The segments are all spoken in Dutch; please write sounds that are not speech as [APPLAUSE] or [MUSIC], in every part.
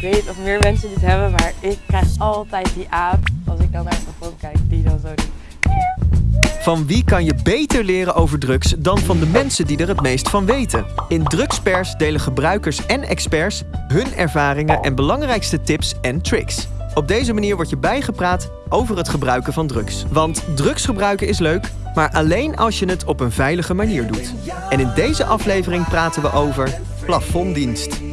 Ik weet of meer mensen dit hebben, maar ik krijg altijd die aap als ik dan naar het plafond kijk die dan zo doet. Van wie kan je beter leren over drugs dan van de mensen die er het meest van weten? In Drugspers delen gebruikers en experts hun ervaringen en belangrijkste tips en tricks. Op deze manier word je bijgepraat over het gebruiken van drugs. Want drugs gebruiken is leuk, maar alleen als je het op een veilige manier doet. En in deze aflevering praten we over plafonddienst.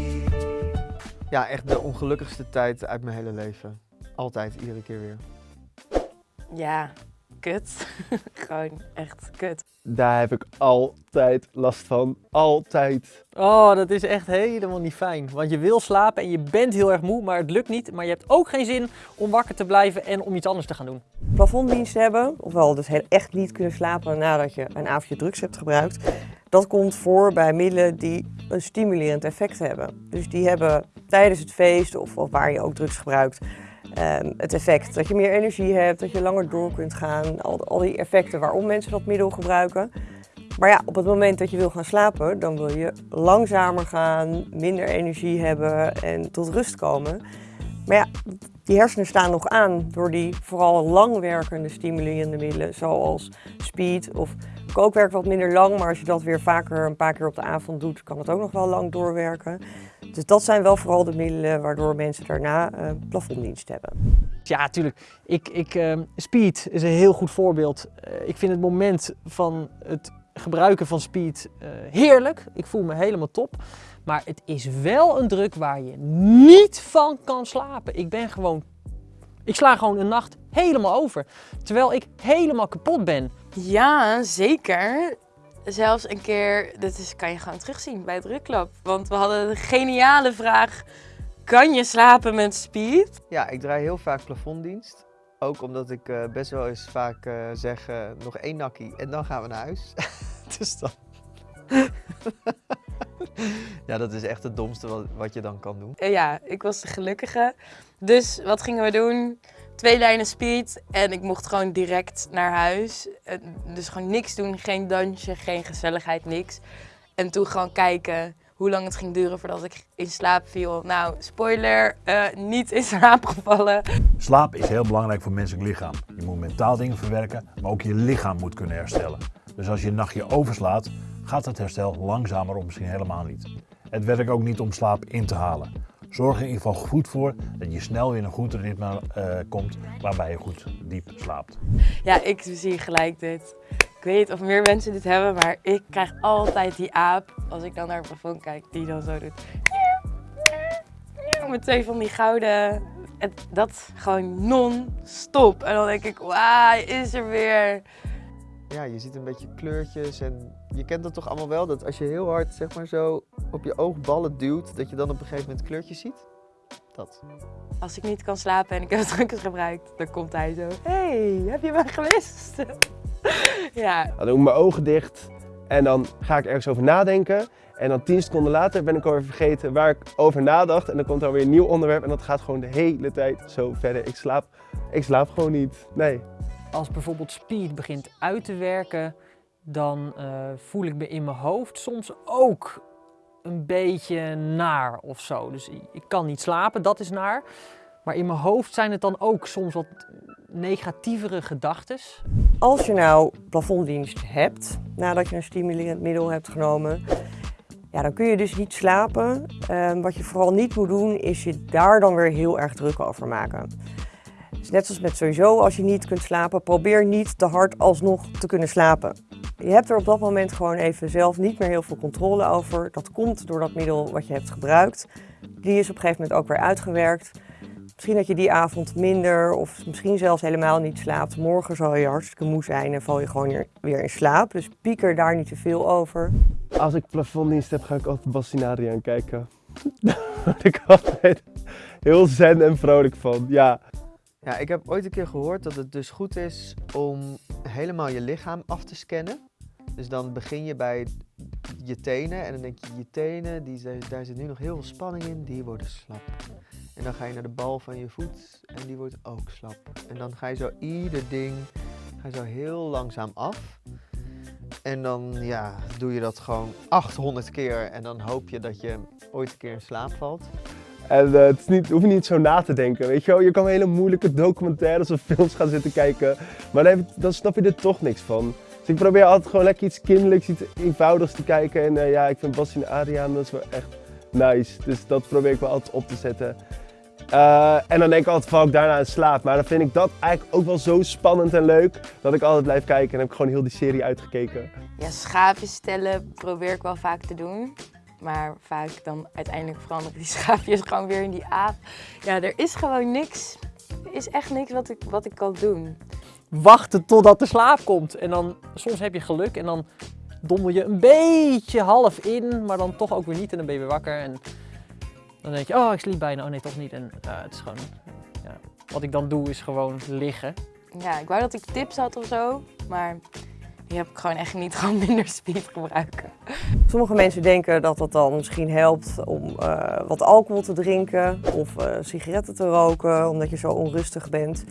Ja, echt de ongelukkigste tijd uit mijn hele leven. Altijd, iedere keer weer. Ja, kut. [LAUGHS] Gewoon echt kut. Daar heb ik altijd last van. Altijd. Oh, dat is echt helemaal niet fijn. Want je wil slapen en je bent heel erg moe, maar het lukt niet. Maar je hebt ook geen zin om wakker te blijven en om iets anders te gaan doen. plafonddienst hebben, ofwel dus heel- echt niet kunnen slapen nadat je een avondje drugs hebt gebruikt. Dat komt voor bij middelen die een stimulerend effect hebben. Dus die hebben tijdens het feest of, waar je ook drugs gebruikt, ehm, het effect dat je meer energie hebt, dat je langer door kunt gaan. Al, al die effecten waarom mensen dat middel gebruiken. Maar ja, op het moment dat je wil gaan slapen, dan wil je langzamer gaan, minder energie hebben en tot rust komen. Maar ja, die hersenen staan nog aan door die vooral langwerkende stimulerende middelen, zoals speed of kook werkt wat minder lang, maar als je dat weer vaker een paar keer op de avond doet, kan het ook nog wel lang doorwerken. Dus dat zijn wel vooral de middelen waardoor mensen daarna eh, plafonddienst hebben. Ja, tuurlijk. Ik, ik, ehm, speed is een heel goed voorbeeld. Eh, ik vind het moment van het gebruiken van speed eh, heerlijk. Ik voel me helemaal top. Maar het is wel een druk waar je niet van kan slapen. Ik ben gewoon... Ik sla gewoon een nacht helemaal over. Terwijl ik helemaal kapot ben. Ja, zeker. Zelfs een keer, dat is, kan je gewoon terugzien bij het Drukklab. Want we hadden de geniale vraag, kan je slapen met speed? Ja, ik draai heel vaak plafonddienst. Ook omdat ik eh, best wel eens vaak eh, zeg, eh, nog één nakkie en dan gaan we naar huis. [LAUGHS] dus dan... [LAUGHS] ja, dat is echt het domste wat, wat je dan kan doen. Ja, ik was de gelukkige. Dus wat gingen we doen? Twee lijnen speed en ik mocht gewoon direct naar huis. Dus gewoon niks doen, geen dansje, geen gezelligheid, niks. En toen gewoon kijken hoe lang het ging duren voordat ik in slaap viel. Nou, spoiler, eh, niet in slaap gevallen. Slaap is heel belangrijk voor menselijk lichaam. Je moet mentaal dingen verwerken, maar ook je lichaam moet kunnen herstellen. Dus als je een nachtje overslaat, gaat het herstel langzamer of misschien helemaal niet. Het werkt ook niet om slaap in te halen. Zorg er in ieder geval goed voor dat je snel weer in een goed ritme eh, komt waarbij je goed diep slaapt. Ja, ik zie gelijk dit. Ik weet niet of meer mensen dit hebben, maar ik krijg altijd die aap als ik dan naar het plafond kijk, die dan zo doet. Met twee van die gouden. En dat gewoon non-stop. En dan denk ik, wauw, hij is er weer. Ja, je ziet een beetje kleurtjes en je kent dat toch allemaal wel? Dat als je heel hard zeg maar zo op je oogballen duwt, dat je dan op een gegeven moment kleurtjes ziet? Dat. Als ik niet kan slapen en ik heb drugs gebruikt, dan komt hij zo. hey, heb je mij gemist? [LAUGHS] ja, Dan doe ik mijn ogen dicht en dan ga ik ergens over nadenken. En dan 10 seconden later ben ik alweer vergeten waar ik over nadacht. En dan komt er weer een nieuw onderwerp en dat gaat gewoon de hele tijd zo verder. Ik slaap, ik slaap gewoon niet. Nee. Als bijvoorbeeld speed begint uit te werken, dan eh, voel ik me in mijn hoofd soms ook een beetje naar of zo. Dus ik- kan niet slapen, dat is naar. Maar in mijn hoofd zijn het dan ook soms wat negatievere gedachten. Als je nou plafonddienst hebt, nadat je een stimulerend middel hebt genomen, ja, dan kun je dus niet slapen. Ehm, wat je vooral niet moet doen, is je daar dan weer heel erg druk over maken. Dus net zoals met sowieso, als je niet kunt slapen, probeer niet te hard alsnog te kunnen slapen. Je hebt er op dat moment gewoon even zelf niet meer heel veel controle over. Dat komt door dat middel wat je hebt gebruikt. Die is op een gegeven moment ook weer uitgewerkt. Misschien dat je die avond minder of misschien zelfs helemaal niet slaapt. Morgen zal je hartstikke moe zijn en val je gewoon weer- in slaap. Dus pieker daar niet te veel over. Als ik plafonddienst heb, ga ik altijd Bassin Adriaan kijken. [LAUGHS] Daar word ik altijd heel zen en vrolijk van. Ja, Ja, ik heb ooit een keer gehoord dat het dus goed is om helemaal je lichaam af te scannen. Dus dan begin je bij je tenen en dan denk je, je tenen, die, daar zit nu nog heel veel spanning in, die worden slap. En dan ga je naar de bal van je voet en die wordt ook slap. En dan ga je zo ieder ding, ga je zo heel langzaam af. En dan ja, doe je dat gewoon 800 keer en dan hoop je dat je ooit een keer in slaap valt. En eh, het is niet, hoef je niet zo na te denken, weet je wel. Je kan hele moeilijke documentaires of films gaan zitten kijken, maar dan, snap je er toch niks van. Dus ik probeer altijd gewoon lekker iets kinderlijks, iets eenvoudigs te kijken. En eh, ja, ik vind Bastien en Adriaan, dat is wel echt nice. Dus dat probeer ik wel altijd op te zetten. Eh, en dan denk ik altijd, val ik daarna in slaap. Maar dan vind ik dat eigenlijk ook wel zo spannend en leuk, dat ik altijd blijf kijken. En heb ik gewoon heel die serie uitgekeken. Ja, schaapjes stellen probeer ik wel vaak te doen. Maar vaak dan uiteindelijk veranderen die [LAUGHS] schaapjes gewoon weer in die aap. Ja, er is gewoon niks. Er is echt niks wat ik, wat ik kan doen. Wachten totdat de slaap komt. En dan, soms heb je geluk en dan dommel je een beetje half in, maar dan toch ook weer niet en dan ben je weer wakker. En dan denk je, oh ik sliep bijna, oh nee toch niet. En ja, het is gewoon, ja. Wat ik dan doe is gewoon liggen. Ja, ik wou dat ik tips had of zo. Maar die heb ik gewoon echt niet. [LAUGHS] Gewoon minder speed gebruiken. Sommige mensen denken dat het dan misschien helpt om eh, wat alcohol te drinken of eh, sigaretten te roken omdat je zo onrustig bent.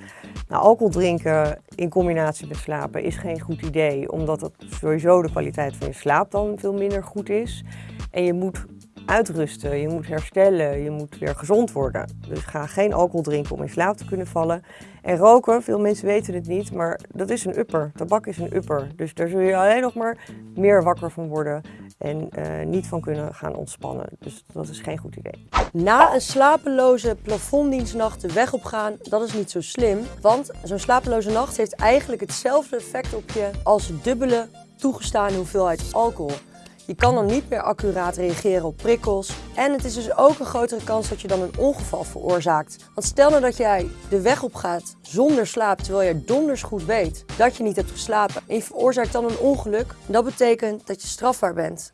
Nou, alcohol drinken in combinatie met slapen is geen goed idee, omdat het sowieso de kwaliteit van je slaap dan veel minder goed is. En je moet uitrusten, je moet herstellen, je moet weer gezond worden. Dus ga geen alcohol drinken om in slaap te kunnen vallen. En roken, veel mensen weten het niet, maar dat is een upper. Tabak is een upper. Dus daar zul je alleen nog maar meer wakker van worden en eh, niet van kunnen gaan ontspannen. Dus dat is geen goed idee. Na een slapeloze plafonddienstnacht de weg op gaan, dat is niet zo slim. Want zo'n slapeloze nacht heeft eigenlijk hetzelfde effect op je als dubbele toegestane hoeveelheid alcohol. Je kan dan niet meer accuraat reageren op prikkels. En het is dus ook een grotere kans dat je dan een ongeval veroorzaakt. Want stel nou dat jij de weg op gaat zonder slaap, terwijl je donders goed weet dat je niet hebt geslapen. En je veroorzaakt dan een ongeluk. Dat betekent dat je strafbaar bent.